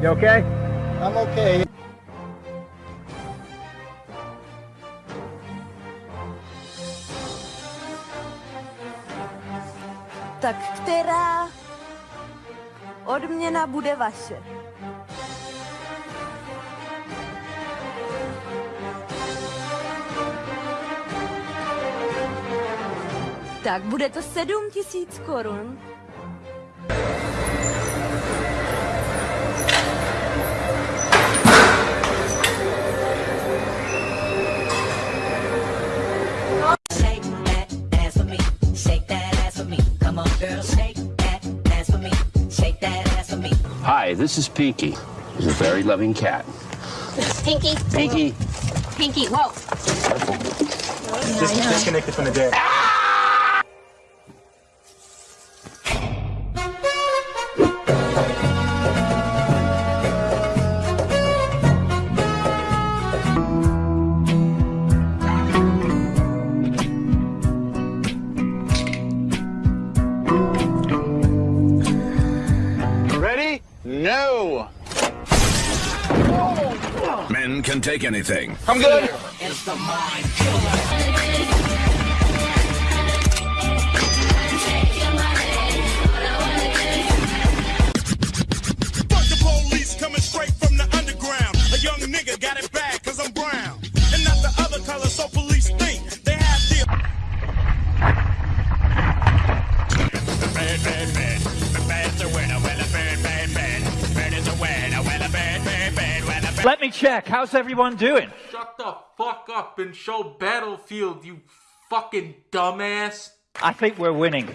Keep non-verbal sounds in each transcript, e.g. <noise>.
You okay? I'm okay. Tak která odměna bude vaše? Tak bude to sedm tisíc korun. Hi, this is Pinky. He's a very loving cat. Pinky. Pinky. Pinky. Whoa. Just disconnected from the deck. Ready? Ah! Take anything. I'm good. Let me check. How's everyone doing? Shut the fuck up and show Battlefield, you fucking dumbass. I think we're winning.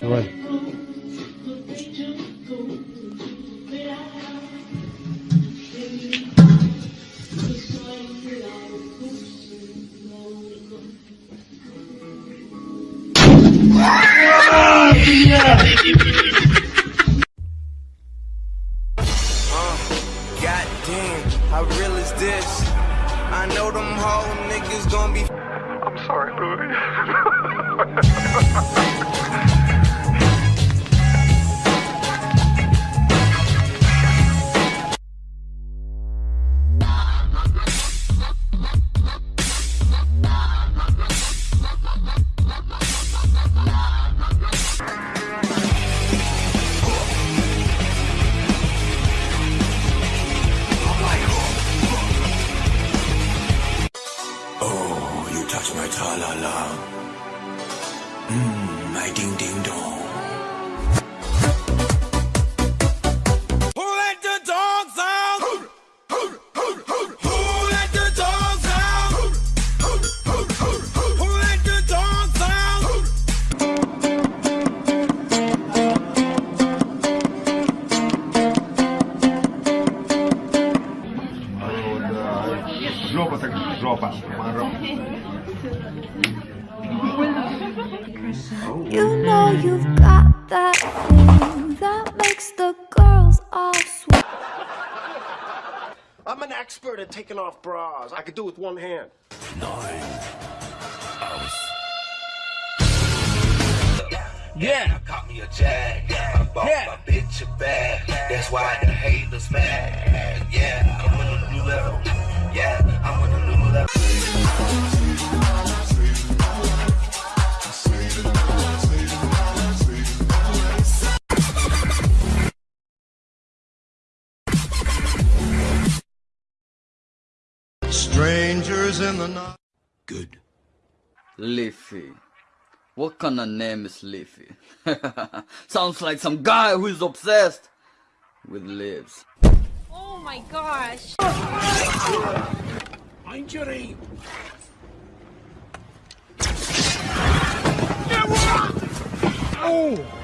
milk money. God damn, how real is this? I know them whole niggas gonna be. <laughs> I'm sorry, Oh, <laughs> You know you've got that thing that makes the girls all sweat. I'm an expert at taking off bras. I could do it with one hand. Nine. Yeah. Caught me a. I bought yeah. my bitch a bag. That's why the haters mad. Yeah, I'm on a new level. Strangers in the night. Good. Leafy. What kind of name is Leafy? <laughs> Sounds like some guy who is obsessed with leaves. Oh my gosh. Injury. Somebody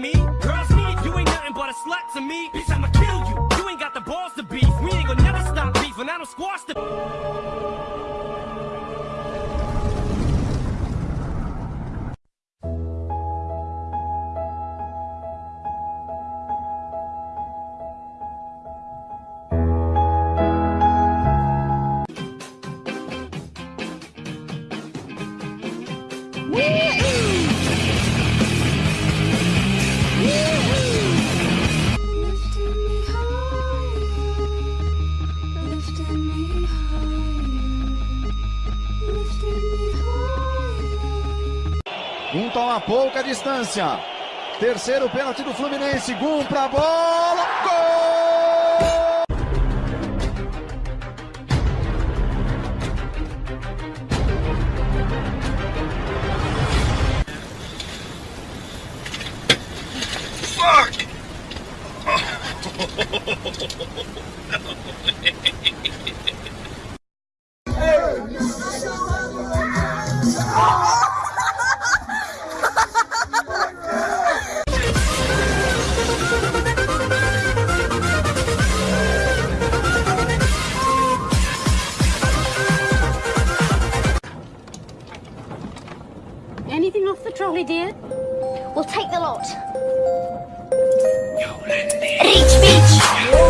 me. Girls need you ain't nothing but a slut to me. Bitch, I'ma kill Toma a pouca distância. Terceiro pênalti do Fluminense. Gum pra bola. Gol! <laughs> Anything off the trolley, dear? We'll take the lot. Reach, beach.